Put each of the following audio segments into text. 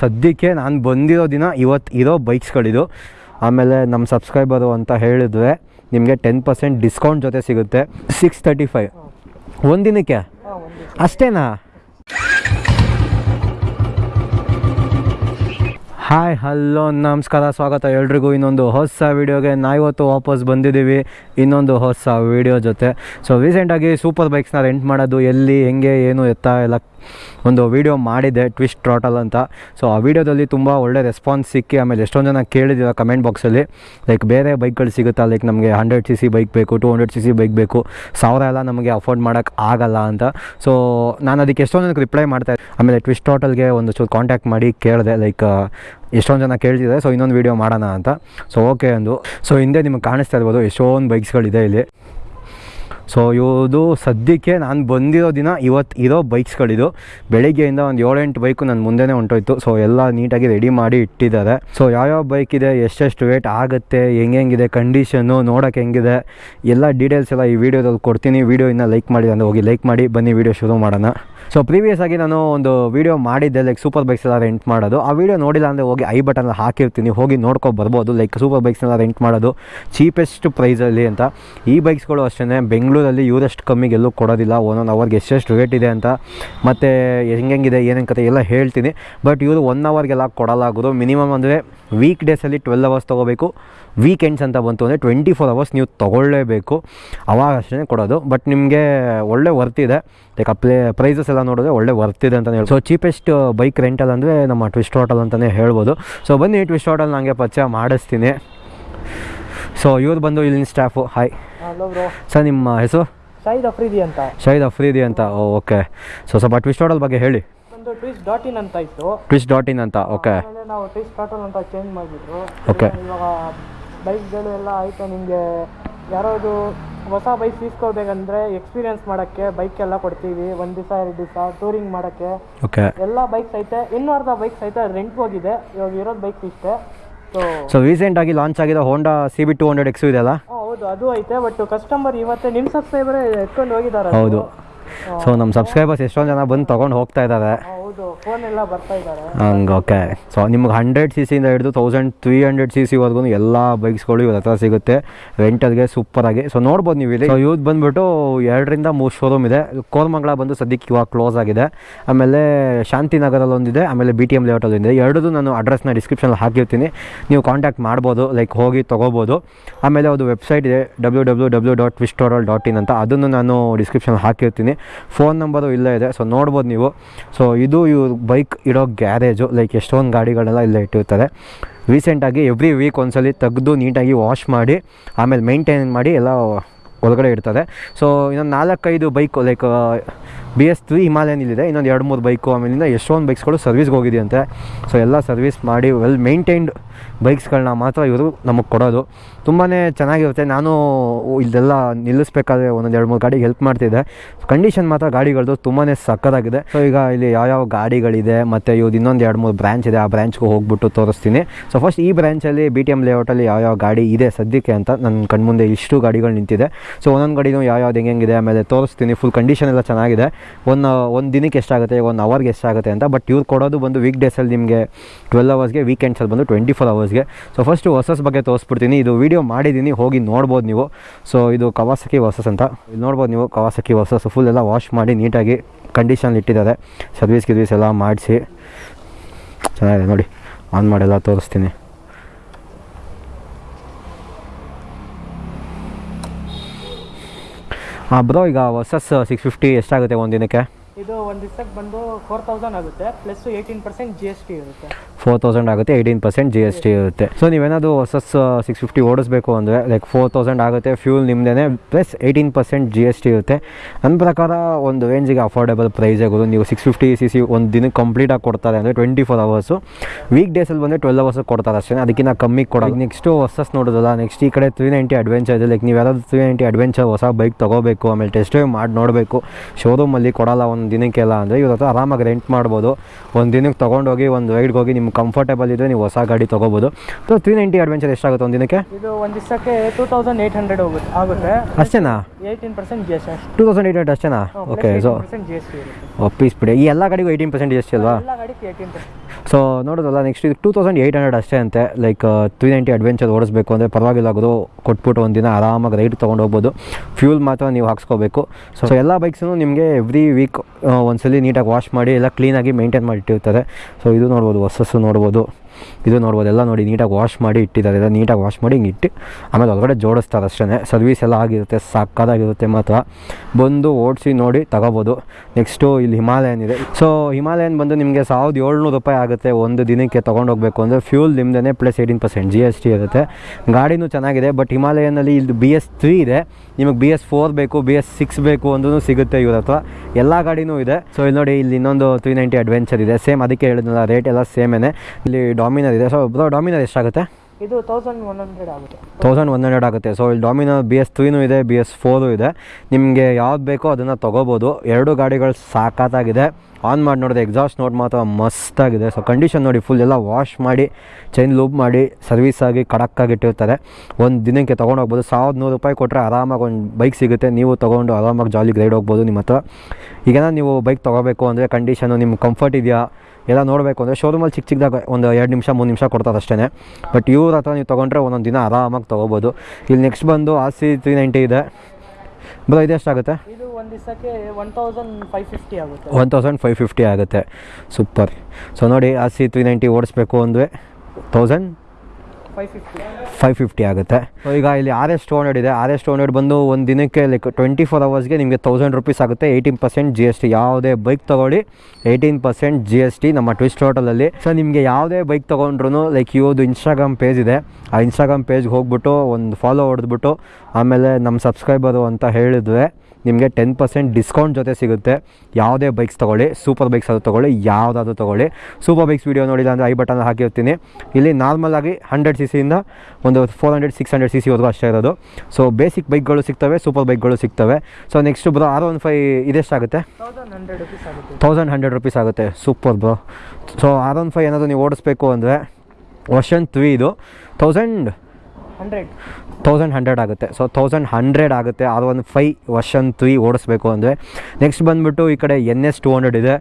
ಸದ್ಯಕ್ಕೆ ನಾನು ಬಂದಿರೋ ದಿನ ಇವತ್ತು ಇರೋ ಬೈಕ್ಸ್ಗಳಿದು. ಆಮೇಲೆ ನಮ್ಮ ಸಬ್ಸ್ಕ್ರೈಬರು ಅಂತ ಹೇಳಿದ್ರೆ ನಿಮಗೆ ಟೆನ್ ಪರ್ಸೆಂಟ್ ಡಿಸ್ಕೌಂಟ್ ಜೊತೆ ಸಿಗುತ್ತೆ. ಸಿಕ್ಸ್ ತರ್ಟಿ ಫೈವ್ ಒಂದಿನಕ್ಕೆ ಅಷ್ಟೇನಾ? ಹಾಯ್ ಹಲೋ ನಮಸ್ಕಾರ, ಸ್ವಾಗತ ಎಲ್ರಿಗೂ. ಇನ್ನೊಂದು ಹೊಸ ವೀಡಿಯೋಗೆ ನಾವಿವತ್ತು ವಾಪಸ್ ಬಂದಿದ್ದೀವಿ. ಇನ್ನೊಂದು ಹೊಸ ವೀಡಿಯೋ ಜೊತೆ. ಸೊ ರೀಸೆಂಟಾಗಿ ಸೂಪರ್ ಬೈಕ್ಸ್ನ ರೆಂಟ್ ಮಾಡೋದು, ಎಲ್ಲಿ, ಹೆಂಗೆ, ಏನು, ಎತ್ತ, ಎಲ್ಲ ಒಂದು ವೀಡಿಯೋ ಮಾಡಿದ್ದೆ ಟ್ವಿಸ್ಟ್ ಟ್ರಾಟಲ್ ಅಂತ. ಸೊ ಆ ವಿಡಿಯೋದಲ್ಲಿ ತುಂಬ ಒಳ್ಳೆ ರೆಸ್ಪಾನ್ಸ್ ಸಿಕ್ಕಿ, ಆಮೇಲೆ ಎಷ್ಟೊಂದು ಜನ ಕೇಳಿದ್ದೀರ ಕಮೆಂಟ್ ಬಾಕ್ಸಲ್ಲಿ ಲೈಕ್ ಬೇರೆ ಬೈಕ್ಗಳು ಸಿಗುತ್ತಾ? ಲೈಕ್ ನಮಗೆ ಹಂಡ್ರೆಡ್ ಸಿ ಸಿ ಬೈಕ್ ಬೇಕು two hundred C C bike. ಬೇಕು ಸಾವಿರ ಎಲ್ಲ ನಮಗೆ ಅಫೋರ್ಡ್ ಮಾಡೋಕ್ಕೆ ಆಗಲ್ಲ ಅಂತ. ಸೊ ನಾನು ಅದಕ್ಕೆ ಎಷ್ಟೊಂದು ಜನಕ್ಕೆ ರಿಪ್ಲೈ ಮಾಡ್ತಾ ಇದ್ದೆ. ಆಮೇಲೆ ಟ್ವಿಸ್ಟ್ ಟೋಟಲ್ಗೆ ಒಂದು ಚೂರು ಕಾಂಟ್ಯಾಕ್ಟ್ ಮಾಡಿ ಕೇಳಿದೆ ಲೈಕ್ ಎಷ್ಟೊಂದು ಜನ ಕೇಳ್ತಿದ್ದಾರೆ ಸೊ ಇನ್ನೊಂದು ವೀಡಿಯೋ ಮಾಡೋಣ ಅಂತ. ಸೊ ಓಕೆ ಅಂದು. ಸೊ ಹಿಂದೆ ನಿಮಗೆ ಕಾಣಿಸ್ತಾ ಇರ್ಬೋದು, ಎಷ್ಟೊಂದು ಬೈಕ್ಸ್ಗಳಿದೆ ಇಲ್ಲಿ. ಸೊ ಇವುದು ಸದ್ಯಕ್ಕೆ ನಾನು ಬಂದಿರೋ ದಿನ ಇವತ್ತು ಇರೋ ಬೈಕ್ಸ್ಗಳಿದು ಬೆಳಿಗ್ಗೆಯಿಂದ ಒಂದು ಏಳೆಂಟು ಬೈಕು ನನ್ನ ಮುಂದೆನೇ ಹೊಂಟೋಯ್ತು. ಸೊ ಎಲ್ಲ ನೀಟಾಗಿ ರೆಡಿ ಮಾಡಿ ಇಟ್ಟಿದ್ದಾರೆ. ಸೊ ಯಾವ್ಯಾವ ಬೈಕ್ ಇದೆ, ಎಷ್ಟೆಷ್ಟು ವೇಟ್ ಆಗುತ್ತೆ, ಹೆಂಗೆ ಹೆಂಗಿದೆ ಕಂಡೀಷನ್ನು ನೋಡೋಕೆ ಹೆಂಗಿದೆ, ಎಲ್ಲ ಡೀಟೇಲ್ಸ್ ಎಲ್ಲ ಈ ವಿಡಿಯೋದಲ್ಲಿ ಕೊಡ್ತೀನಿ. ವಿಡಿಯೋ ಇನ್ನೂ ಲೈಕ್ ಮಾಡಿ ಅಂದರೆ ಹೋಗಿ ಲೈಕ್ ಮಾಡಿ. ಬನ್ನಿ ವಿಡಿಯೋ ಶುರು ಮಾಡೋಣ. ಸೊ ಪ್ರೀವಿಯಸ್ ಆಗಿ ನಾನು ಒಂದು ವೀಡಿಯೋ ಮಾಡಿದ್ದೆ ಲೈಕ್ ಸೂಪರ್ ಬೈಕ್ಸ್ ಎಲ್ಲ ರೆಂಟ್ ಮಾಡೋದು. ಆ ವೀಡಿಯೋ ನೋಡಿಲ್ಲ ಅಂದರೆ ಹೋಗಿ ಐ ಬಟನ್ ಹಾಕಿರ್ತೀನಿ. ಹೋಗಿ ನೋಡ್ಕೊಂಡು ಬರ್ಬೋದು. ಲೈಕ್ ಸೂಪರ್ ಬೈಕ್ಸ್ನೆಲ್ಲ ರೆಂಟ್ ಮಾಡೋದು ಚೀಪೆಸ್ಟ್ ಪ್ರೈಸಲ್ಲಿ ಅಂತ. ಈ ಬೈಕ್ಸ್ಗಳು ಅಷ್ಟೇ ಬೆಂಗಳೂರಲ್ಲಿ ಇವರಷ್ಟು ಕಮ್ಮಿಗೆ ಎಲ್ಲೂ ಕೊಡೋದಿಲ್ಲ. ಒಂದೊಂದು ಅವರ್ಗೆ ಎಷ್ಟೆಷ್ಟು ರೇಟ್ ಇದೆ ಅಂತ. ಮತ್ತು ಹೆಂಗೆಂಗಿದೆ ಏನೇನು ಕತೆ ಎಲ್ಲ ಹೇಳ್ತೀನಿ. ಬಟ್ ಇವರು ಒನ್ ಅವರ್ಗೆಲ್ಲ ಕೊಡಲಾಗೋದು. ಮಿನಿಮಮ್ ಅಂದರೆ ವೀಕ್ ಡೇಸಲ್ಲಿ ಟ್ವೆಲ್ ಅವರ್ಸ್ ತೊಗೋಬೇಕು. ವೀಕೆಂಡ್ಸ್ ಅಂತ ಬಂತು ಅಂದರೆ ಟ್ವೆಂಟಿ ಫೋರ್ ಅವರ್ಸ್ ನೀವು ತೊಗೊಳ್ಳೇಬೇಕು. ಅವಾಗ ಅಷ್ಟೇ ಕೊಡೋದು. ಬಟ್ ನಿಮಗೆ ಒಳ್ಳೆ ವರ್ತ್ ಇದೆ. ಲೈಕ್ ಅಪ್ಲೇ ಪ್ಲೇ ಪ್ರೈಸಸ್ ಎಲ್ಲ ನೋಡಿದ್ರೆ ಒಳ್ಳೆ ವರ್ತ್ ಇದೆ ಅಂತಲೇ ಹೇಳಿ ಸೊ ಚೀಪೆಸ್ಟ್ ಬೈಕ್ ರೆಂಟಲ್ ಅಂದರೆ ನಮ್ಮ ಟ್ವಿಸ್ಟ್ ಹೋಟಲ್ ಅಂತಲೇ ಹೇಳ್ಬೋದು. ಸೊ ಬನ್ನಿ ಟ್ವಿಸ್ಟ್ ಹೋಟಲ್ ನನಗೆ ಪರಿಚಯ ಮಾಡಿಸ್ತೀನಿ. ಸೊ ಇವ್ರು ಬಂದು ಇಲ್ಲಿನ ಸ್ಟಾಫು ಹಾಯ್ ಸರ್ ನಿಮ್ಮ ಹೆಸರು? ಶಾಹಿದ್ ಅಫ್ರೀದಿ ಅಂತ. ಶಹೀದ್ ಅಫ್ರೀದಿ ಅಂತ. ಓಕೆ ಸೊ ಸ್ವಲ್ಪ ಟ್ವಿಸ್ಟ್ ಹೋಟಲ್ ಬಗ್ಗೆ ಹೇಳಿ. ಒಂದು ಟ್ವಿಸ್ಟ್ ಡಾಟ್ ಇನ್ ಅಂತ ಇತ್ತು. ಟ್ವಿಸ್ಟ್ ಡಾಟ್ ಇನ್ ಅಂತ ಓಕೆ ನಾವು ಟ್ವಿಸ್ಟ್ ಅಂತ ಚೇಂಜ್ ಮಾಡಿಬಿಟ್ರು ಓಕೆ ಇವಾಗ ಬೈಕ್ಗಳು ಎಲ್ಲ ಆಯಿತು ನಿಮಗೆ ಯಾರಾದ್ರು ಹೊಸ ಬೈಕ್ ಇಸ್ಕೊಳ್ಬೇಕಂದ್ರೆ ಎಕ್ಸ್ಪೀರಿಯನ್ಸ್ ಮಾಡೋಕ್ಕೆ ಬೈಕ್ ಎಲ್ಲ ಕೊಡ್ತೀವಿ. ಒಂದು ದಿವಸ ಎರಡು ದಿವಸ ಟೂರಿಂಗ್ ಮಾಡೋಕ್ಕೆ. ಓಕೆ ಎಲ್ಲ ಬೈಕ್ಸ್ ಐತೆ. ಇನ್ನೂ ಅರ್ಧ ಬೈಕ್ಸ್ ಐತೆ ರೆಂಟ್ ಹೋಗಿದೆ. ಇವಾಗ ಇರೋದು ಬೈಕ್ ಇಷ್ಟೇ. ಸೊ ರೀಸೆಂಟ್ ಆಗಿ ಲಾಂಚ್ ಆಗಿರೋ Honda C B two hundred X ಇದೆಯಲ್ಲ ಹೌದು ಅದು ಐತೆ. ಬಟ್ ಕಸ್ಟಮರ್ ಇವತ್ತೇ ನಿಮ್ಮ ಸಬ್ಸ್ಕ್ರೈಬರೇ ಎತ್ಕೊಂಡು ಹೋಗಿದ್ದಾರೆ ಹೌದು. ಸೊ ನಮ್ಮ ಸಬ್ಸ್ಕ್ರೈಬರ್ಸ್ ಎಷ್ಟೊಂದು ಜನ ಬಂದು ತೊಗೊಂಡು ಹೋಗ್ತಾ ಇದ್ದಾರೆ ಹಂಗೆ ಓಕೆ ಸೊ ನಿಮ್ಗೆ ಹಂಡ್ರೆಡ್ ಸಿ ಸಿಯಿಂದ ಹಿಡಿದು ತೌಸಂಡ್ ತ್ರೀ ಹಂಡ್ರೆಡ್ ಸಿ ಸಿವರೆಗೂ ಎಲ್ಲ ಬೈಕ್ಸ್ಗಳು ಇವ್ರ ಹತ್ರ ಸಿಗುತ್ತೆ. ರೆಂಟಲ್ಗೆ ಸೂಪರಾಗಿ ಸೊ ನೋಡ್ಬೋದು ನೀವು ಇಲ್ಲಿ. ಇವ್ದು ಬಂದುಬಿಟ್ಟು ಎರಡರಿಂದ ಮೂರು ಶೋರೂಮ್ ಇದೆ. ಕೋರ್ಮಂಗಳ ಬಂದು ಸದ್ಯಕ್ಕೆ ಇವಾಗ ಕ್ಲೋಸ್ ಆಗಿದೆ. ಆಮೇಲೆ ಶಾಂತಿನಗರಲ್ಲಿ ಒಂದಿದೆ. ಆಮೇಲೆ ಬಿ ಟಿ ಎಂ ಲೇಔಟಲ್ಲಿ ಒಂದಿದೆ ಎರಡೂ ನಾನು ಅಡ್ರೆಸ್ನ ಡಿಸ್ಕ್ರಿಪ್ಷನಲ್ಲಿ ಹಾಕಿರ್ತೀನಿ. ನೀವು ಕಾಂಟ್ಯಾಕ್ಟ್ ಮಾಡ್ಬೋದು. ಲೈಕ್ ಹೋಗಿ ತೊಗೋಬೋದು. ಆಮೇಲೆ ಅದು ವೆಬ್ಸೈಟ್ ಇದೆ. W W W dot vistoral dot in ಅಂತ. ಅದನ್ನು ನಾನು ಡಿಸ್ಕ್ರಿಪ್ಷನ್ ಹಾಕಿರ್ತೀನಿ. ಫೋನ್ ನಂಬರು ಇಲ್ಲೇ ಇದೆ. ಸೊ ನೋಡ್ಬೋದು ನೀವು. ಸೊ ಇದು ಇವ್ರು ಬೈಕ್ ಇಡೋ ಗ್ಯಾರೇಜು ಲೈಕ್ ಎಷ್ಟೊಂದು ಗಾಡಿಗಳೆಲ್ಲ ಇಲ್ಲೇ ಇಟ್ಟಿರ್ತಾರೆ ರೀಸೆಂಟಾಗಿ ಎವ್ರಿ ವೀಕ್ ಒಂದ್ಸಲಿ ತೆಗೆದು ನೀಟಾಗಿ ವಾಶ್ ಮಾಡಿ, ಆಮೇಲೆ ಮೇಂಟೈನ್ ಮಾಡಿ ಎಲ್ಲ ಒಳಗಡೆ ಇಡ್ತಾರೆ ಸೊ ಇನ್ನೊಂದು ನಾಲ್ಕೈದು bike like B S three Himalayan ಇಲ್ಲಿದೆ ಇನ್ನೊಂದು ಎರಡು ಮೂರು ಬೈಕು ಆಮೇಲಿಂದ ಎಷ್ಟೊಂದು ಬೈಕ್ಸ್ಗಳು ಸರ್ವಿಸ್ಗೆ ಹೋಗಿದೆಯಂತೆ. ಸೊ ಎಲ್ಲ ಸರ್ವಿಸ್ ಮಾಡಿ ವೆಲ್ ಮೇಂಟೈನ್ಡ್ ಬೈಕ್ಸ್ಗಳನ್ನ ಮಾತ್ರ ಇವರು ನಮಗೆ ಕೊಡೋದು. ತುಂಬಾ ಚೆನ್ನಾಗಿರುತ್ತೆ. ನಾನು ಇಲ್ಲೆಲ್ಲ ನಿಲ್ಲಿಸ್ಬೇಕಾದ್ರೆ ಒಂದೊಂದು ಎರಡು ಮೂರು ಗಾಡಿಗೆ ಹೆಲ್ಪ್ ಮಾಡ್ತಿದ್ದೆ. ಕಂಡೀಷನ್ ಮಾತ್ರ ಗಾಡಿಗಳದ್ದು ತುಂಬಾ ಸಕ್ಕತ್ತಾಗಿದೆ ಸೊ ಈಗ ಇಲ್ಲಿ ಯಾವ್ಯಾವ ಗಾಡಿಗಳಿದೆ, ಮತ್ತು ಇವ್ದು ಇನ್ನೊಂದು ಎರಡು ಮೂರು ಬ್ರ್ಯಾಂಚ್ ಇದೆ, ಆ ಬ್ರ್ಯಾಂಚ್ಗೆ ಹೋಗ್ಬಿಟ್ಟು ತೋರಿಸ್ತೀನಿ. ಸೊ ಫಸ್ಟ್ ಈ ಬ್ರ್ಯಾಂಚಲ್ಲಿ ಬಿ ಟಿ ಎಂ ಲೇಔಟಲ್ಲಿ ಯಾವ್ಯಾವ ಗಾಡಿ ಇದೆ ಸದ್ಯಕ್ಕೆ ಅಂತ ನನ್ನ ಕಣ್ಮುಂದೆ ಇಷ್ಟು ಗಾಡಿಗಳು ನಿಂತಿದೆ. ಸೊ ಒಂದೊಂದು ಗಾಡಿನೂ ಯಾವ್ಯಾವ್ದು ಹೆಂಗೆಂಗಿದೆ ಆಮೇಲೆ ತೋರಿಸ್ತೀನಿ. ಫುಲ್ ಕಂಡೀಷನ್ ಎಲ್ಲ ಚೆನ್ನಾಗಿದೆ. ಒಂದು ಒಂದು ದಿನಕ್ಕೆ ಎಷ್ಟಾಗುತ್ತೆ? ಒಂದು ಅವರ್ಗೆ ಎಷ್ಟಾಗುತ್ತೆ ಅಂತ. ಬಟ್ ಇವ್ರು ಕೊಡೋದು ಬಂದು ವೀಕ್ ಡೇಸಲ್ಲಿ ನಿಮಗೆ ಟ್ವೆಲ್ ಅವರ್ಸ್ಗೆ ವೀಕೆಂಡ್ಸಲ್ಲಿ ಬಂದು ಟ್ವೆಂಟಿ ಫೋರ್ ಅವರ್ಸ್ಗೆ ಸೊ ಫಸ್ಟು ಹೊಸಸ್ ಬಗ್ಗೆ ತೋರಿಸ್ಬಿಡ್ತೀನಿ. ಇದು ವೀಡಿಯೋ ಮಾಡಿದ್ದೀನಿ. ಹೋಗಿ ನೋಡ್ಬೋದು ನೀವು. ಸೊ ಇದು ಕವಾಸಕಿ ವರ್ಸಸ್ ಅಂತ. ಇಲ್ಲಿ ನೋಡ್ಬೋದು ನೀವು ಕವಾಸಕಿ ಹೊಸಸ್. ಫುಲ್ ಎಲ್ಲ ವಾಶ್ ಮಾಡಿ ನೀಟಾಗಿ ಕಂಡೀಷನ್ ಇಟ್ಟಿದ್ದಾರೆ. ಸರ್ವಿಸ್ ಗಿರ್ವಿಸ್ ಎಲ್ಲ ಮಾಡಿಸಿ. ಚೆನ್ನಾಗಿದೆ ನೋಡಿ. ಆನ್ ಮಾಡೆಲ್ಲ ತೋರಿಸ್ತೀನಿ. ಹಾಂ ಬ್ರೋ ಈಗ ವರ್ಸಸ್ ಸಿಕ್ಸ್ ಫಿಫ್ಟಿ ಎಷ್ಟಾಗುತ್ತೆ ಒಂದು ದಿನಕ್ಕೆ ಇದು ಒಂದು ದಿವಸಕ್ಕೆ ಬಂದು ಫೋರ್ ತೌಸಂಡ್ ಆಗುತ್ತೆ plus eighteen percent G S T ಇರುತ್ತೆ. ಫೋರ್ ತೌಸಂಡ್ ಆಗುತ್ತೆ eighteen percent G S T ಇರುತ್ತೆ. ಸೊ ನೀವೇನಾದರೂ ಹೊಸ ಸಿಕ್ಸ್ ಫಿಫ್ಟಿ ಓಡಿಸ್ಬೇಕು ಅಂದರೆ ಲೈಕ್ ಫೋರ್ ತೌಸಂಡ್ ಆಗುತ್ತೆ ಫ್ಯೂಲ್ ನಿಮ್ಮದೇ plus eighteen percent G S T ಇರುತ್ತೆ. ನನ್ನ ಪ್ರಕಾರ ಒಂದು ರೇಂಜಿಗೆ ಅಫೋರ್ಡೆಬಲ್ ಪ್ರೈಸ್ ಆಗೋದು ನೀವು ಸಿಕ್ಸ್ ಫಿಫ್ಟಿ ಸಿ ಸಿ ಒಂದು ದಿನಕ್ಕೆ ಕಂಪ್ಲೀಟಾಗಿ ಕೊಡ್ತಾರೆ ಅಂದರೆ ಟ್ವೆಂಟಿ ಫೋರ್ ಅವರ್ಸು ವೀಕ್ ಡೇಸಲ್ಲಿ ಬಂದರೆ ಟ್ವೆಲ್ ಅವರ್ಸ್ ಕೊಡ್ತಾರೆ ಅಷ್ಟೇ. ಅದಕ್ಕಿಂತ ಕಮ್ಮಿ ಕೊಡೋದು ನೆಕ್ಸ್ಟು ಹೊಸಸ್ ನೋಡೋದಲ್ಲ ನೆಕ್ಸ್ಟ್ ಈ ಕಡೆ ತ್ರೀ ನೈಂಟಿ ಅಡ್ವೆಂಚರ್ ಇದೆ. ಲೈಕ್ ನೀವು ಯಾರಾದರೂ ತ್ರೀ ನೈಂಟಿ ಅಡ್ವೆಂಚರ್ ಹೊಸ ಬೈಕ್ ತೊಗೋಬೇಕು ಆಮೇಲೆ ಟೆಸ್ಟ್ ಡ್ರೈವ್ ಮಾಡಿ ನೋಡಬೇಕು. ಶೋರೂಮಲ್ಲಿ ಕೊಡೋಲ್ಲ ಒಂದು ಒಂದು ದಿನಕ್ಕೆಲ್ಲ ಅಂದರೆ ಇವ್ರ ಹತ್ರ ಆರಾಮಾಗಿ ರೆಂಟ್ ಮಾಡ್ಬೋದು. ಒಂದು ದಿನಕ್ಕೆ ತೊಗೊಂಡೋಗಿ ಒಂದು ರೈಡ್ಗೆ ಹೋಗಿ ನಿಮ್ಗೆ ಕಂಫರ್ಟೇಬಲ್ ಇದ್ದರೆ ನೀವು ಹೊಸ ಗಾಡಿ ತೊಗೋಬೋದು. ಸೊ ತ್ರೀ ನೈಂಟಿ ಅಡ್ವೆಂಚರ್ ಎಷ್ಟಾಗುತ್ತೆ ಒಂದು ದಿನಕ್ಕೆ? ಇದು ಒಂದು ದಿವಸಕ್ಕೆ ಟೂ ತೌಸಂಡ್ ಏಯ್ಟ್ ಹಂಡ್ರೆಡ್ ಹೋಗುತ್ತೆ. ಆಗುತ್ತೆ. ಅಷ್ಟೇನಾ? Eighteen percent G S T two thousand eight hundred ಅಷ್ಟೇನಾ? ಓಕೆ ಸೊ ಒಪ್ಪಿಸ್ ಎಸ್ ಬಿಡಿ. ಈ ಎಲ್ಲ ಗಾಡಿಗೂ ಏಯ್ಟೀನ್ ಪರ್ಸೆಂಟ್ ಜಿ ಅಲ್ವಾ? ಏಯ್ಟೀನ್ ಪರ್ಸೆಂಟ್ ಸೊ ನೋಡೋದಲ್ಲ ನೆಕ್ಸ್ಟ್ ಇದು ಟೂ ತೌಸಂಡ್ ಏಯ್ಟ್ ಹಂಡ್ರೆಡ್ ಅಷ್ಟೇ ಅಂತೆ. ಲೈಕ್ ತ್ರೀ ನೈಂಟಿ ಅಡ್ವೆಂಚರ್ ಓಡಿಸ್ಬೇಕು ಅಂದರೆ ಪರವಾಗಿಲ್ಲ ಆಗೋದು ಕೊಟ್ಬಿಟ್ಟು ಒಂದು ದಿನ ಆರಾಮಾಗಿ ರೈಡ್ ತೊಗೊಂಡು ಹೋಗ್ಬೋದು. ಫ್ಯೂಲ್ ಮಾತ್ರ ನೀವು ಹಾಕ್ಸ್ಕೋಬೇಕು. ಸೊ ಎಲ್ಲ ಬೈಕ್ಸೂ ನಿಮಗೆ ಎವ್ರಿ ವೀಕ್ ಒಂದ್ಸಲಿ ನೀಟಾಗಿ ವಾಶ್ ಮಾಡಿ ಎಲ್ಲ ಕ್ಲೀನಾಗಿ ಮೇಂಟೈನ್ ಮಾಡಿಟ್ಟಿರ್ತಾರೆ. ಸೊ ಇದು ನೋಡ್ಬೋದು ಹೊಸಸ್ಸು ನೋಡ್ಬೋದು. ಇದು ನೋಡ್ಬೋದು, ಎಲ್ಲ ನೋಡಿ ನೀಟಾಗಿ ವಾಶ್ ಮಾಡಿ ಇಟ್ಟಿದ್ದಾರೆ. ಎಲ್ಲ ನೀಟಾಗಿ ವಾಶ್ ಮಾಡಿ ಹಿಂಗೆ ಇಟ್ಟು, ಆಮೇಲೆ ಒಳಗಡೆ ಜೋಡಿಸ್ತಾರೆ ಅಷ್ಟೇ ಸರ್ವಿಸ್ ಎಲ್ಲ ಆಗಿರುತ್ತೆ ಸಾಕಾಗಿರುತ್ತೆ ಮಾತ್ರ. ಬಂದು ಓಡಿಸಿ ನೋಡಿ ತಗೋಬೋದು. ನೆಕ್ಸ್ಟು ಇಲ್ಲಿ ಹಿಮಾಲಯನ್ ಇದೆ. ಸೊ ಹಿಮಾಲಯನ್ ಬಂದು ನಿಮಗೆ ಸಾವಿರದ ಏಳ್ನೂರು ರೂಪಾಯಿ ಆಗುತ್ತೆ ಒಂದು ದಿನಕ್ಕೆ ತೊಗೊಂಡೋಗ್ಬೇಕು ಅಂದರೆ ಫ್ಯೂಲ್ ನಿಮ್ದೇ plus eighteen percent G S T ಇರುತ್ತೆ. ಗಾಡಿನೂ ಚೆನ್ನಾಗಿದೆ ಬಟ್ ಹಿಮಾಲಯನಲ್ಲಿ ಇಲ್ಲಿ ಬಿ ಎಸ್ ತ್ರೀ ಇದೆ. ನಿಮಗೆ ಬಿ ಎಸ್ ಫೋರ್ ಬೇಕು ಬಿ ಎಸ್ ಸಿಕ್ಸ್ ಬೇಕು ಅಂದ್ರೂ ಸಿಗುತ್ತೆ ಇವ್ರ ಹತ್ರ. ಎಲ್ಲ ಗಾಡಿನೂ ಇದೆ. ಸೊ ಇಲ್ಲಿ ನೋಡಿ, ಇಲ್ಲಿ ಇನ್ನೊಂದು ತ್ರೀ ನೈಂಟಿ ಅಡ್ವೆಂಚರ್ ಇದೆ. ಸೇಮ್ ಅದಕ್ಕೆ ಹೇಳಿದ್ನಲ್ಲ ರೇಟ್ ಎಲ್ಲ ಸೇಮೇನೆ ಇಲ್ಲಿ ಡಾಮಿನರ್ ಇದೆ. ಸೊ ಬ್ರೋ ಡಾಮಿನರ್ ಎಷ್ಟಾಗುತ್ತೆ? ಇದು ತೌಸಂಡ್ ಒನ್ ಹಂಡ್ರೆಡ್ ಆಗುತ್ತೆ. ತೌಸಂಡ್ ಒನ್ ಹಂಡ್ರೆಡ್ ಆಗುತ್ತೆ. ಸೊ ಇಲ್ಲಿ ಡಾಮಿನರ್ ಬಿ ಎಸ್ ತ್ರೀನೂ ಇದೆ ಬಿ ಎಸ್ ಫೋರು ಇದೆ. ನಿಮಗೆ ಯಾವ್ದು ಬೇಕೋ ಅದನ್ನು ತೊಗೋಬೋದು. ಎರಡು ಗಾಡಿಗಳು ಸಾಕಾತಾಗಿದೆ. ಆನ್ ಮಾಡಿ ನೋಡಿದೆ ಎಕ್ಸಾಸ್ಟ್ ನೋಟ್ ಮಾತ್ರ ಮಸ್ತಾಗಿದೆ. ಸೊ ಕಂಡೀಷನ್ ನೋಡಿ ಫುಲ್ ಎಲ್ಲ ವಾಶ್ ಮಾಡಿ ಚೈನ್ ಲೂಪ್ ಮಾಡಿ ಸರ್ವಿಸ್ ಆಗಿ ಕಡಕ್ಕಾಗಿ ಇಟ್ಟಿರ್ತಾರೆ. ಒಂದು ದಿನಕ್ಕೆ ತೊಗೊಂಡೋಗ್ಬೋದು ಸಾವಿರದ ನೂರು ರೂಪಾಯಿ ಕೊಟ್ಟರೆ ಆರಾಮಾಗಿ ಒಂದು ಬೈಕ್ ಸಿಗುತ್ತೆ. ನೀವು ತೊಗೊಂಡು ಆರಾಮಾಗಿ ಜಾಲಿಗೆ ರೈಡ್ ಹೋಗ್ಬೋದು ನಿಮ್ಮ ಹತ್ರ. ಈಗೇನ ನೀವು ಬೈಕ್ ತೊಗೋಬೇಕು ಅಂದರೆ ಕಂಡೀಷನು ನಿಮ್ಮ ಕಂಫರ್ಟ್ ಇದೆಯಾ? ಎಲ್ಲ ನೋಡಬೇಕು. ಅಂದರೆ ಶೋರೂಮಲ್ಲಿ ಚಿಕ್ಕ ಚಿಕ್ಕದಾಗ ಒಂದು ಎರಡು ನಿಮಿಷ ಮೂರು ನಿಮಿಷ ಕೊಡ್ತಾರೆ ಅಷ್ಟೇ ಬಟ್ ಇವ್ರ ಹತ್ರ ನೀವು ತೊಗೊಂಡ್ರೆ ಒಂದೊಂದು ದಿನ ಆರಾಮಾಗಿ ತೊಗೋಬೋದು. ಇಲ್ಲಿ ನೆಕ್ಸ್ಟ್ ಬಂದು ಆರ್ ಸಿ ತ್ರೀ ನೈಂಟಿ ಇದೆ. ಬರೋ ಇದು ಎಷ್ಟಾಗುತ್ತೆ? ಇದು ಒಂದು ದಿವಸಕ್ಕೆ ಒನ್ ತೌಸಂಡ್ ಫೈವ್ ಫಿಫ್ಟಿ ಆಗುತ್ತೆ. ಒನ್ ತೌಸಂಡ್ ಫೈವ್ ಫಿಫ್ಟಿ ಆಗುತ್ತೆ. ಸೂಪರ್. ಸೊ ನೋಡಿ ಆರ್ ಸಿ ತ್ರೀ ನೈಂಟಿ ಓಡಿಸ್ಬೇಕು ಅಂದರೆ ತೌಸಂಡ್ ಫೈವ್ ಫಿಫ್ಟಿ ಆಗುತ್ತೆ. ಸೊ ಈಗ ಇಲ್ಲಿ ಆರ್ ಎಸ್ ಟು ಹಂಡ್ರೆಡ್ ಇದೆ. ಆರ್ ಎಸ್ ಟು ಹಂಡ್ರೆಡ್ ಬಂದು ಒಂದು ದಿನಕ್ಕೆ ಲೈಕ್ ಟ್ವೆಂಟಿ ಫೋರ್ ಅವರ್ಸ್ಗೆ ನಿಮಗೆ ತೌಸಂಡ್ ರುಪೀಸ್ ಆಗುತ್ತೆ. Eighteen percent G S T ಯಾವುದೇ ಬೈಕ್ ತೊಗೊಳ್ಳಿ. Eighteen percent G S T ನಮ್ಮ ಟ್ವಿಸ್ಟ್ ಹೋಟಲಲ್ಲಿ ಸೊ ನಿಮಗೆ ಯಾವುದೇ ಬೈಕ್ ತೊಗೊಂಡ್ರು ಲೈಕ್ ಇವ್ರದ್ದು ಇನ್ಸ್ಟಾಗ್ರಾಮ್ ಪೇಜ್ ಇದೆ. ಆ ಇನ್ಸ್ಟಾಗ್ರಾಮ್ ಪೇಜ್ಗೆ ಹೋಗ್ಬಿಟ್ಟು, ಒಂದು ಫಾಲೋ ಹೊಡೆದ್ಬಿಟ್ಟು ಆಮೇಲೆ ನಮ್ಮ ಸಬ್ಸ್ಕ್ರೈಬರು ಅಂತ ಹೇಳಿದ್ರೆ ನಿಮಗೆ ಟೆನ್ ಪರ್ಸೆಂಟ್ ಡಿಸ್ಕೌಂಟ್ ಜೊತೆ ಸಿಗುತ್ತೆ. ಯಾವುದೇ ಬೈಕ್ಸ್ ತೊಗೊಳ್ಳಿ, ಸೂಪರ್ ಬೈಕ್ಸ್ ಅದು ತೊಗೊಳ್ಳಿ, ಯಾವುದಾದ್ರೂ ತೊಗೊಳ್ಳಿ. ಸೂಪರ್ ಬೈಕ್ಸ್ ವೀಡಿಯೋ ನೋಡಿಲ್ಲ ಅಂದರೆ ಐ ಬಟನ್ ಹಾಕಿರ್ತೀನಿ. ಇಲ್ಲಿ ನಾರ್ಮಲಾಗಿ ಹಂಡ್ರೆಡ್ ಸಿ ಸಿಯಿಂದ ಒಂದು four hundred, six hundred C ಸಿವರೆಗೂ ಅಷ್ಟೇ ಇರೋದು. ಸೊ ಬೇಸಿಕ್ ಬೈಕ್ಗಳು ಸಿಗ್ತವೆ, ಸೂಪರ್ ಬೈಕ್ಗಳು ಸಿಗ್ತವೆ. So next bro R one five ಇದೆಷ್ಟಾಗುತ್ತೆ thousand hundred rupees ಆಗುತ್ತೆ. Super bro so R one five ಏನಾದರೂ ನೀವು ಓಡಿಸ್ಬೇಕು ಅಂದರೆ ವರ್ಷನ್ ತ್ರೀ ಇದು. ತೌಸಂಡ್ ಹಂಡ್ರೆಡ್ ತೌಸಂಡ್ ಹಂಡ್ರೆಡ್ ಆಗುತ್ತೆ. ಸೊ ತೌಸಂಡ್ ಹಂಡ್ರೆಡ್ ಆಗುತ್ತೆ. ಅದು ಒಂದು ಫೈವ್ ವರ್ಷನ್ ತ್ರೀ ಓಡಿಸ್ಬೇಕು ಅಂದರೆ. ನೆಕ್ಸ್ಟ್ ಬಂದುಬಿಟ್ಟು ಈ ಕಡೆ ಎನ್ ಎಸ್ ಟು ಹಂಡ್ರೆಡ್ ಇದೆ.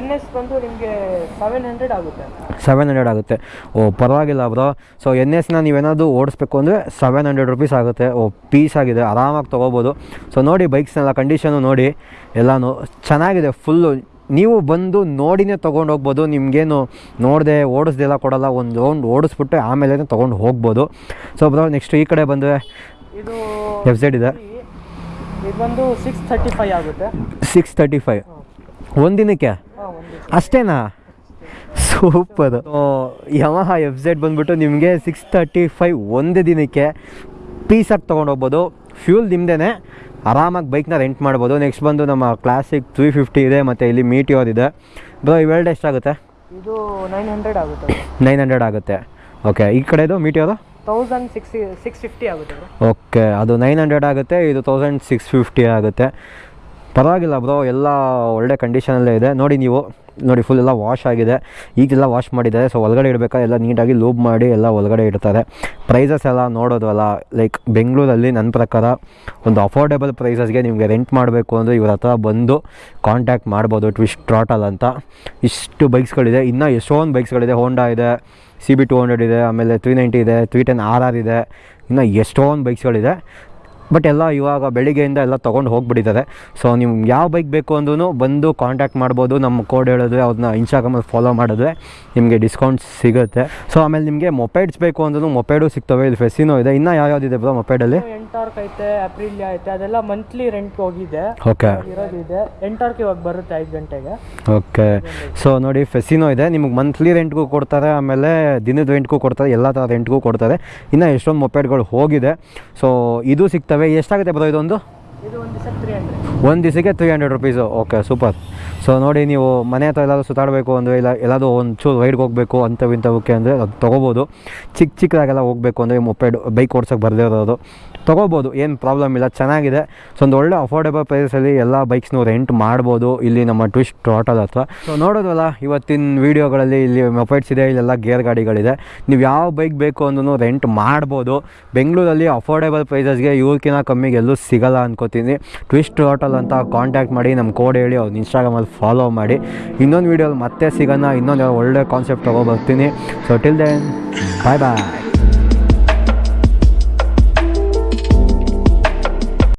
ಎನ್ ಎಸ್ ಬಂದು ನಿಮಗೆ ಸೆವೆನ್ ಹಂಡ್ರೆಡ್ ಆಗುತ್ತೆ. ಸೆವೆನ್ ಹಂಡ್ರೆಡ್ ಆಗುತ್ತೆ. ಓ ಪರವಾಗಿಲ್ಲ ಬ್ರೋ. ಸೊ ಎನ್ ಎಸ್ನ ನೀವೇನಾದರೂ ಓಡಿಸ್ಬೇಕು ಅಂದರೆ ಸೆವೆನ್ ಹಂಡ್ರೆಡ್ ರುಪೀಸ್ ಆಗುತ್ತೆ. ಓ ಪೀಸ್ ಆಗಿದೆ. ಆರಾಮಾಗಿ ತೊಗೋಬೋದು. ಸೊ ನೋಡಿ ಬೈಕ್ಸ್ನೆಲ್ಲ ಕಂಡೀಷನು ನೋಡಿ. ಎಲ್ಲನೂ ಚೆನ್ನಾಗಿದೆ. ಫುಲ್ಲು ನೀವು ಬಂದು ನೋಡಿನೇ ತೊಗೊಂಡು ಹೋಗ್ಬೋದು ನಿಮಗೇನು ನೋಡದೆ ಓಡಿಸ್ದೆಲ್ಲ ಕೊಡೋಲ್ಲ ಒಂದು ರೌಂಡ್ ಓಡಿಸ್ಬಿಟ್ಟು ಆಮೇಲೆ ತೊಗೊಂಡು ಹೋಗ್ಬೋದು. ಸೊ ಬ್ರೋ ನೆಕ್ಸ್ಟ್ ಈ ಕಡೆ ಬಂದರೆ ಇದು ಎಫ್ ಝೆಡ್ ಇದೆ. ಇದು ಬಂದು ಸಿಕ್ಸ್ ತರ್ಟಿ ಫೈವ್ ಆಗುತ್ತೆ. ಸಿಕ್ಸ್ ತರ್ಟಿ ಫೈವ್ ಒಂದು ದಿನಕ್ಕೆ? ಅಷ್ಟೇನಾ? ಸೂಪರ್ ಯಮಹ ಎಫ್ ಝೆಡ್ ಬಂದುಬಿಟ್ಟು ನಿಮಗೆ ಸಿಕ್ಸ್ ತರ್ಟಿ ಫೈವ್ ಒಂದು ದಿನಕ್ಕೆ ಪೀಸಾಗಿ ತೊಗೊಂಡು ಹೋಗ್ಬೋದು. ಫ್ಯೂಲ್ ನಿಮ್ಮದೇ ಆರಾಮಾಗಿ ಬೈಕ್ನ ರೆಂಟ್ ಮಾಡ್ಬೋದು. ನೆಕ್ಸ್ಟ್ ಬಂದು ನಮ್ಮ ಕ್ಲಾಸಿಕ್ ತ್ರೀ ಫಿಫ್ಟಿ ಇದೆ ಮತ್ತು ಇಲ್ಲಿ ಮೀಟಿಯೋರ್ ಇದೆ. ಬ್ರೋ ಇವೆರಡು ಎಷ್ಟಾಗುತ್ತೆ ಇದು ನೈನ್ ಹಂಡ್ರೆಡ್ ಆಗುತ್ತೆ ನೈನ್ ಹಂಡ್ರೆಡ್ ಆಗುತ್ತೆ. ಓಕೆ ಈ ಕಡೆದು Meteor thousand six six fifty ಆಗುತ್ತೆ ಓಕೆ ಅದು ನೈನ್ ಹಂಡ್ರೆಡ್ ಆಗುತ್ತೆ ಇದು ತೌಸಂಡ್ ಸಿಕ್ಸ್ ಫಿಫ್ಟಿ ಆಗುತ್ತೆ. ಪರವಾಗಿಲ್ಲ ಬ್ರೋ ಎಲ್ಲ ಒಳ್ಳೆ ಕಂಡೀಷನಲ್ಲೇ ಇದೆ. ನೋಡಿ ನೀವು. ನೋಡಿ ಫುಲ್ ಎಲ್ಲ ವಾಶ್ ಆಗಿದೆ. ಈಗೆಲ್ಲ ವಾಶ್ ಮಾಡಿದ್ದಾರೆ ಸೊ ಒಳಗಡೆ ಇಡಬೇಕಾ? ಎಲ್ಲ ನೀಟಾಗಿ ಲೂಬ್ ಮಾಡಿ ಎಲ್ಲ ಒಳಗಡೆ ಇಡ್ತಾರೆ. ಪ್ರೈಸಸ್ ಎಲ್ಲ ನೋಡೋದಲ್ಲ ಲೈಕ್ ಬೆಂಗಳೂರಲ್ಲಿ ನನ್ನ ಪ್ರಕಾರ ಒಂದು ಅಫೋರ್ಡೆಬಲ್ ಪ್ರೈಸಸ್ಗೆ ನಿಮಗೆ ರೆಂಟ್ ಮಾಡಬೇಕು ಅಂದರೆ ಇವ್ರ ಹತ್ರ ಬಂದು ಕಾಂಟ್ಯಾಕ್ಟ್ ಮಾಡ್ಬೋದು ಟ್ವಿಸ್ಟ್ ಟ್ರಾಟಲ್ ಅಂತ. ಇಷ್ಟು ಬೈಕ್ಸ್ಗಳಿದೆ ಇನ್ನೂ ಎಷ್ಟೊಂದು ಬೈಕ್ಸ್ಗಳಿದೆ ಹೋಂಡಾ ಇದೆ ಸಿ ಬಿ ಟು ಹಂಡ್ರೆಡ್ ಇದೆ, ಆಮೇಲೆ ತ್ರೀ ನೈಂಟಿ ಇದೆ ತ್ರೀ ಟೆನ್ ಆರ್ ಆರ್ ಇದೆ. ಇನ್ನೂ ಎಷ್ಟೊಂದು ಬೈಕ್ಸ್ಗಳಿದೆ ಬಟ್ ಎಲ್ಲ ಇವಾಗ ಬೆಳಿಗ್ಗೆಯಿಂದ ಎಲ್ಲ ತೊಗೊಂಡು ಹೋಗಿಬಿಟ್ಟಿದ್ದಾರೆ. ಸೊ ನಿಮ್ಗೆ ಯಾವ ಬೈಕ್ ಬೇಕು ಅಂದ್ರೂ ಬಂದು ಕಾಂಟ್ಯಾಕ್ಟ್ ಮಾಡ್ಬೋದು. ನಮ್ಮ ಕೋಡ್ ಹೇಳಿದ್ರೆ ಅವ್ರನ್ನ ಇನ್ಸ್ಟಾಗ್ರಾಮಲ್ಲಿ ಫಾಲೋ ಮಾಡಿದ್ರೆ ನಿಮಗೆ ಡಿಸ್ಕೌಂಟ್ ಸಿಗುತ್ತೆ. ಸೊ ಆಮೇಲೆ ನಿಮಗೆ ಮೊಪೈಡ್ಸ್ ಬೇಕು ಅಂದ್ರೂ ಮೊಪೈಡು ಸಿಗ್ತವೆ. ಇಲ್ಲಿ ಫೆಸಿನೋ ಇದೆ. ಇನ್ನೂ ಯಾವ್ಯಾವ್ದಿದೆ ಬ್ರೋ ಮೊಪೈಡಲ್ಲಿ ಎಂಟಾರ್ಕ್ ಐತೆ ಏಪ್ರಿಲ್ ಐತೆ ಅದೆಲ್ಲ ಮಂತ್ಲಿ ರೆಂಟ್ ಹೋಗಿದೆ. ಓಕೆ ಇರೋದಿದೆ. ಎಂಟಾರ್ಕ್ ಇವಾಗ ಬರುತ್ತೆ ಐದು ಗಂಟೆಗೆ. ಓಕೆ ಸೊ ನೋಡಿ ಫೆಸಿನೋ ಇದೆ. ನಿಮಗೆ ಮಂತ್ಲಿ ರೆಂಟ್ಗೂ ಕೊಡ್ತಾರೆ ಆಮೇಲೆ ದಿನದ ರೆಂಟ್ಗೂ ಕೊಡ್ತಾರೆ ಎಲ್ಲ ಥರ ರೆಂಟ್ಗೂ ಕೊಡ್ತಾರೆ. ಇನ್ನು ಎಷ್ಟೊಂದು ಮೊಪೇಡ್ಗಳು ಹೋಗಿದೆ. ಸೊ ಇದು ಸಿಗ್ತವೆ. ಎಷ್ಟಾಗುತ್ತೆ ಬರೋ ಇದೊಂದು? ಇದು ಒಂದು ದಿವಸ ತ್ರೀ ಹಂಡ್ರೆಡ್ ಒಂದು ದಿವಸಕ್ಕೆ three hundred rupees okay super so ನೋಡಿ ನೀವು ಮನೆ ಹತ್ರ ಎಲ್ಲಾದರೂ ಸುತ್ತಾಡಬೇಕು ಅಂದರೆ ಇಲ್ಲ ಎಲ್ಲಾದರೂ ಒಂದು ಚೂರು ರೈಡ್ಗೆ ಹೋಗಬೇಕು ಅಂಥವು ಇಂಥವಕ್ಕೆ ಅಂದರೆ ಅದು ತೊಗೋಬೋದು. ಚಿಕ್ಕ ಚಿಕ್ಕದಾಗೆಲ್ಲ ಹೋಗಬೇಕು ಅಂದರೆ ಮೊಪೆಡ್ ಬೈಕ್ ಓಡ್ಸೋಕ್ಕೆ ಬರದೇ ಇರೋದು. ತೊಗೋಬೋದು, ಏನು ಪ್ರಾಬ್ಲಮ್ ಇಲ್ಲ, ಚೆನ್ನಾಗಿದೆ. ಸೊ ಒಂದು ಒಳ್ಳೆ ಅಫೋರ್ಡೆಬಲ್ ಪ್ರೈಸಲ್ಲಿ ಎಲ್ಲ ಬೈಕ್ಸ್ನು ರೆಂಟ್ ಮಾಡ್ಬೋದು, ಇಲ್ಲಿ ನಮ್ಮ ಟ್ವಿಸ್ಟ್ ಟೋಟಲ್ ಹತ್ರ. ಸೊ ನೋಡೋದಲ್ಲ ಇವತ್ತಿನ ವೀಡಿಯೋಗಳಲ್ಲಿ ಇಲ್ಲಿ ಮೊಪೈಟ್ಸ್ ಇದೆ, ಇಲ್ಲೆಲ್ಲ ಗೇರ್ ಗಾಡಿಗಳಿದೆ. ನೀವು ಯಾವ ಬೈಕ್ ಬೇಕು ಅಂದ್ರೂ ರೆಂಟ್ ಮಾಡ್ಬೋದು. ಬೆಂಗಳೂರಲ್ಲಿ ಅಫೋರ್ಡೆಬಲ್ ಪ್ರೈಸಸ್ಗೆ ಇವ್ರಕಿನ ಕಮ್ಮಿಗೆ ಎಲ್ಲೂ ಸಿಗಲ್ಲ ಅನ್ಕೋತೀನಿ. ಟ್ವಿಸ್ಟ್ ಹೋಟೆಲ್ ಅಂತ ಕಾಂಟ್ಯಾಕ್ಟ್ ಮಾಡಿ ನಮ್ಮ ಕೋಡ್ ಹೇಳಿ, ಅವ್ರು ಇನ್ಸ್ಟಾಗ್ರಾಮಲ್ಲಿ ಫಾಲೋ ಮಾಡಿ. ಇನ್ನೊಂದು ವೀಡಿಯೋಲಿ ಮತ್ತೆ ಸಿಗೋಣ, ಇನ್ನೊಂದು ಒಳ್ಳೆ concept ತೊಗೊಬರ್ತೀನಿ so till then bye bye